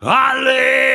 Ale!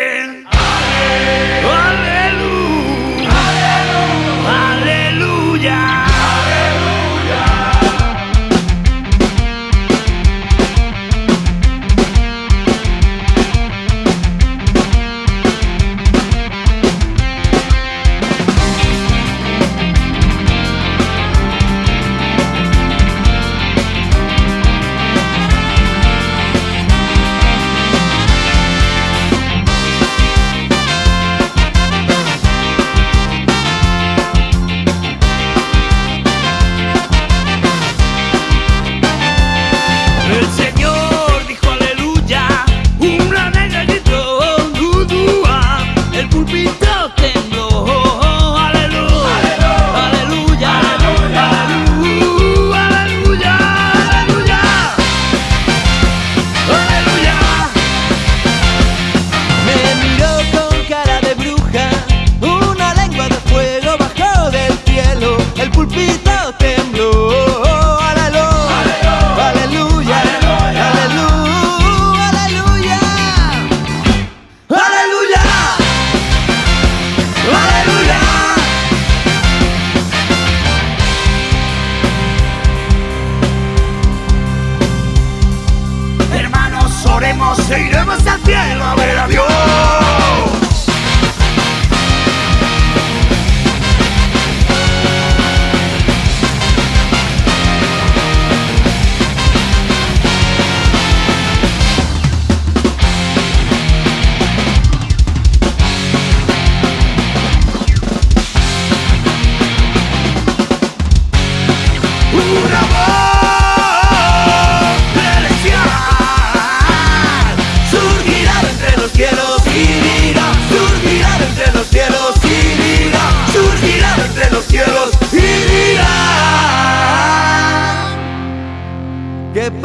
moriremos e iremos al cielo a ver a Dios.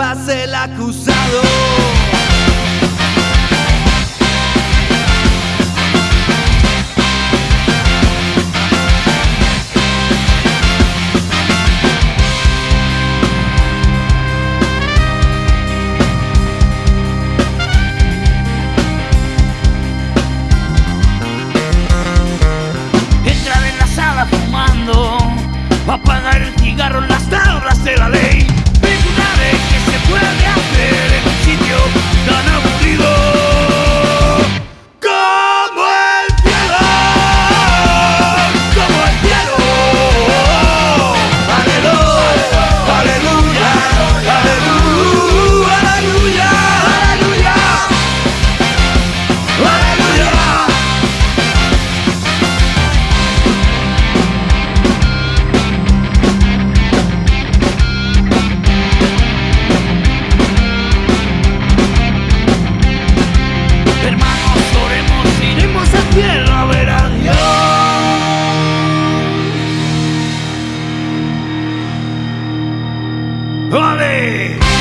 tras el acusado. Entrar en la sala fumando, apagar el cigarro en las tablas de la ley. ¡Vale!